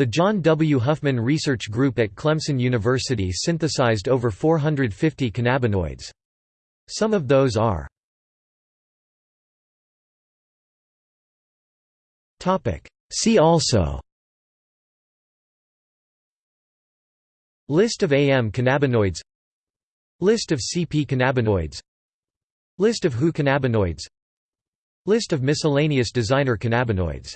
The John W. Huffman Research Group at Clemson University synthesized over 450 cannabinoids. Some of those are See also List of AM cannabinoids List of CP cannabinoids List of HU cannabinoids List of miscellaneous designer cannabinoids